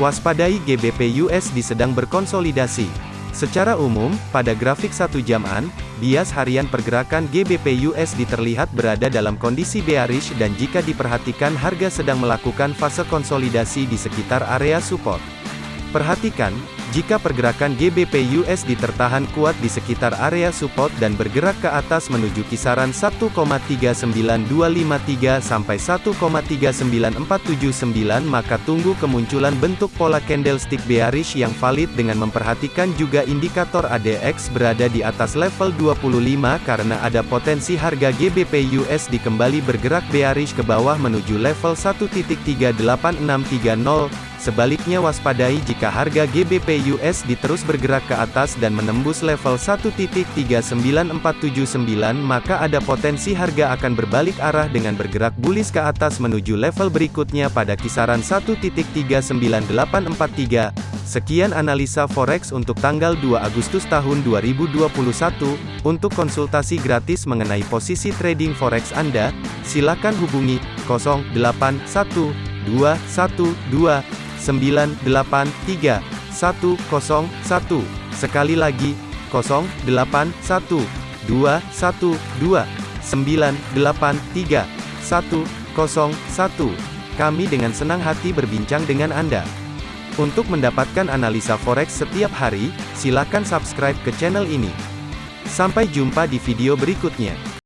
Waspadai GBP USD sedang berkonsolidasi. Secara umum, pada grafik satu jaman, bias harian pergerakan GBP USD terlihat berada dalam kondisi bearish dan jika diperhatikan harga sedang melakukan fase konsolidasi di sekitar area support. Perhatikan, jika pergerakan GBP USD tertahan kuat di sekitar area support dan bergerak ke atas menuju kisaran 1,39253 sampai 1,39479 maka tunggu kemunculan bentuk pola candlestick bearish yang valid dengan memperhatikan juga indikator ADX berada di atas level 25 karena ada potensi harga GBP USD kembali bergerak bearish ke bawah menuju level 1.38630 Sebaliknya waspadai jika harga GBP USD terus bergerak ke atas dan menembus level 1.39479 maka ada potensi harga akan berbalik arah dengan bergerak bullish ke atas menuju level berikutnya pada kisaran 1.39843. Sekian analisa forex untuk tanggal 2 Agustus tahun 2021. Untuk konsultasi gratis mengenai posisi trading forex Anda, silakan hubungi 081212 983 101. Sekali lagi, 081 212 983 101. Kami dengan senang hati berbincang dengan Anda. Untuk mendapatkan analisa forex setiap hari, silakan subscribe ke channel ini. Sampai jumpa di video berikutnya.